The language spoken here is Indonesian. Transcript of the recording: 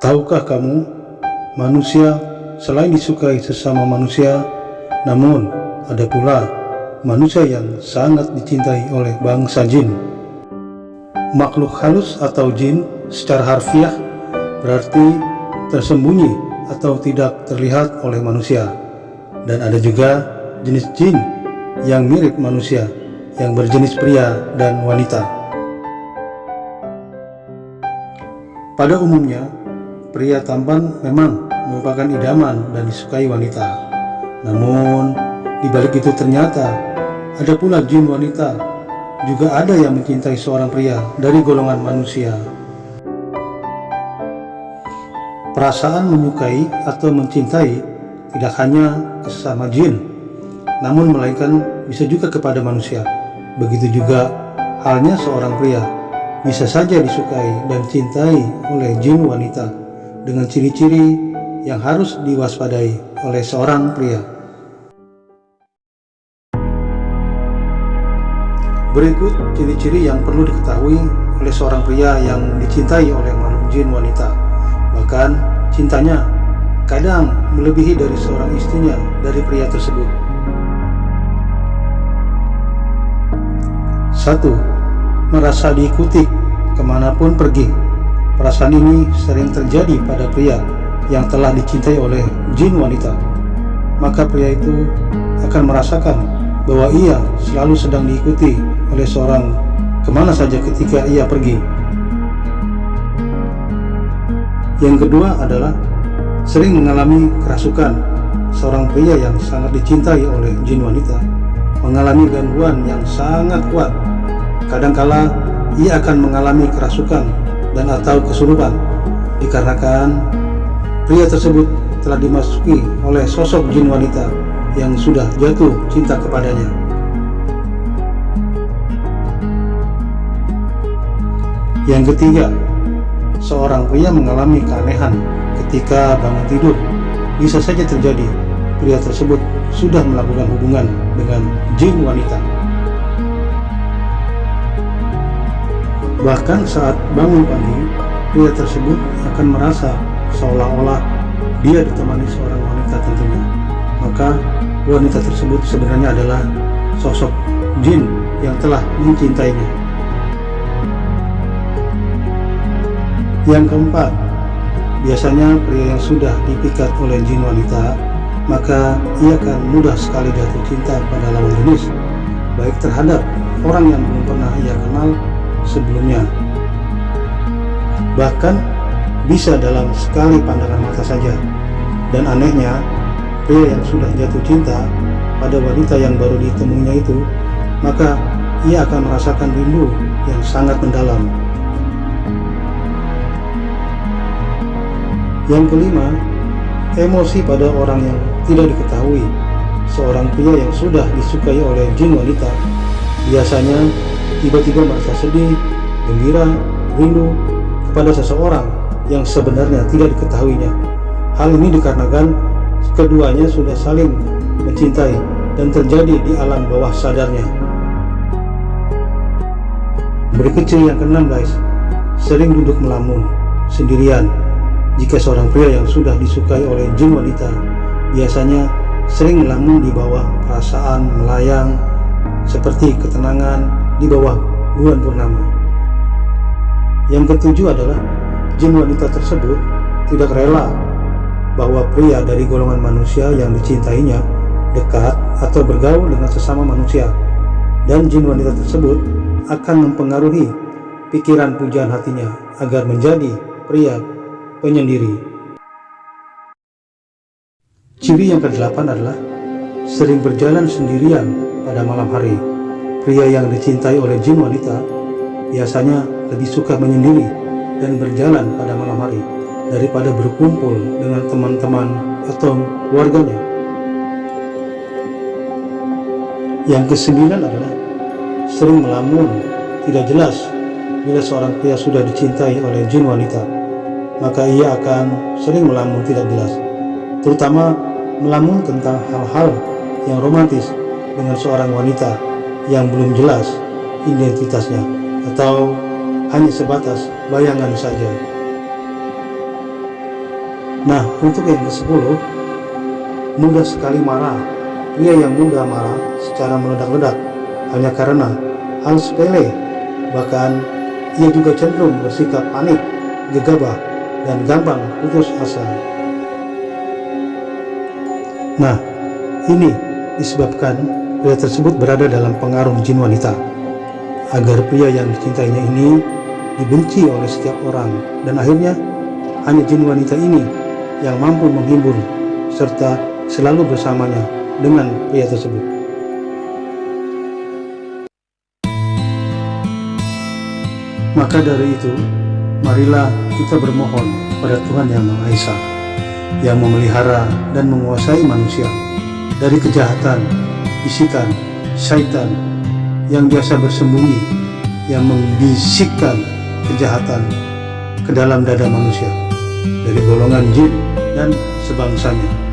Tahukah kamu, manusia selain disukai sesama manusia, namun ada pula manusia yang sangat dicintai oleh bangsa jin. Makhluk halus atau jin secara harfiah berarti tersembunyi atau tidak terlihat oleh manusia. Dan ada juga jenis jin yang mirip manusia, yang berjenis pria dan wanita. Pada umumnya, pria tampan memang merupakan idaman dan disukai wanita. Namun, di balik itu ternyata ada pula jin wanita, juga ada yang mencintai seorang pria dari golongan manusia. Perasaan menyukai atau mencintai tidak hanya sesama jin, namun melainkan bisa juga kepada manusia. Begitu juga halnya seorang pria bisa saja disukai dan cintai oleh jin wanita dengan ciri-ciri yang harus diwaspadai oleh seorang pria. Berikut ciri-ciri yang perlu diketahui oleh seorang pria yang dicintai oleh makhluk jin wanita. Bahkan cintanya kadang melebihi dari seorang istrinya dari pria tersebut. 1. Merasa diikuti ke mana pun pergi. Perasaan ini sering terjadi pada pria yang telah dicintai oleh jin wanita. Maka pria itu akan merasakan bahwa ia selalu sedang diikuti oleh seorang ke mana saja ketika ia pergi. Yang kedua adalah sering mengalami kerasukan. Seorang pria yang sangat dicintai oleh jin wanita mengalami gangguan yang sangat kuat. Kadangkala ia akan mengalami kerasukan dan atau kesurupan dikarenakan pria tersebut telah dimasuki oleh sosok jin wanita yang sudah jatuh cinta kepadanya. Yang ketiga, seorang pria mengalami keanehan ketika bangun tidur. Bisa saja terjadi pria tersebut sudah melakukan hubungan dengan jin wanita. Bahkan saat bangun pagi, pria tersebut akan merasa seolah-olah dia ditemani seorang wanita tentunya. Maka wanita tersebut sebenarnya adalah sosok jin yang telah mencintainya. Yang keempat, biasanya pria yang sudah dipikat oleh jin wanita, maka ia akan mudah sekali jatuh cinta pada lawan jenis, baik terhadap orang yang belum pernah ia kenal sebelumnya. Bahkan bisa dalam sekali pandangan mata saja. Dan anehnya, pria yang sudah jatuh cinta pada wanita yang baru ditemuinya itu, maka ia akan merasakan rindu yang sangat mendalam Yang kelima, emosi pada orang yang tidak diketahui. Seorang pria yang sudah disukai oleh jin wanita biasanya tiba-tiba merasa sedih, gembira, rindu kepada seseorang yang sebenarnya tidak diketahuinya. Hal ini dikarenakan keduanya sudah saling mencintai dan terjadi di alam bawah sadarnya. Berikut ciri yang keenam guys, sering duduk melamun, sendirian, jika seorang pria yang sudah disukai oleh jin wanita biasanya sering melamun di bawah perasaan melayang seperti ketenangan di bawah bulan purnama. Yang ketujuh adalah jin wanita tersebut tidak rela bahwa pria dari golongan manusia yang dicintainya dekat atau bergaul dengan sesama manusia dan jin wanita tersebut akan mempengaruhi pikiran pujaan hatinya agar menjadi pria penyendiri. Ciri yang kedelapan adalah sering berjalan sendirian pada malam hari. Pria yang dicintai oleh jin wanita biasanya lebih suka menyendiri dan berjalan pada malam hari daripada berkumpul dengan teman-teman atau keluarganya. Yang kesembilan adalah sering melamun, tidak jelas bila seorang pria sudah dicintai oleh jin wanita maka ia akan sering melamun. Tidak jelas, terutama melamun tentang hal-hal yang romantis dengan seorang wanita yang belum jelas identitasnya atau hanya sebatas bayangan saja. Nah, untuk yang ke-10, mudah sekali marah. Pria yang mudah marah secara meledak-ledak hanya karena hal sepele, bahkan ia juga cenderung bersikap panik, gegabah, dan gampang putus asa. Nah, ini disebabkan pria tersebut berada dalam pengaruh jin wanita. Agar pria yang dicintainya ini dibenci oleh setiap orang dan akhirnya hanya jin wanita ini yang mampu menghibur serta selalu bersamanya dengan pria tersebut. Maka dari itu, marilah kita bermohon pada Tuhan Yang Maha Esa, yang memelihara dan menguasai manusia dari kejahatan, bisikan, syaitan yang biasa bersembunyi, yang membisikkan kejahatan ke dalam dada manusia dari golongan jin dan sebangsanya.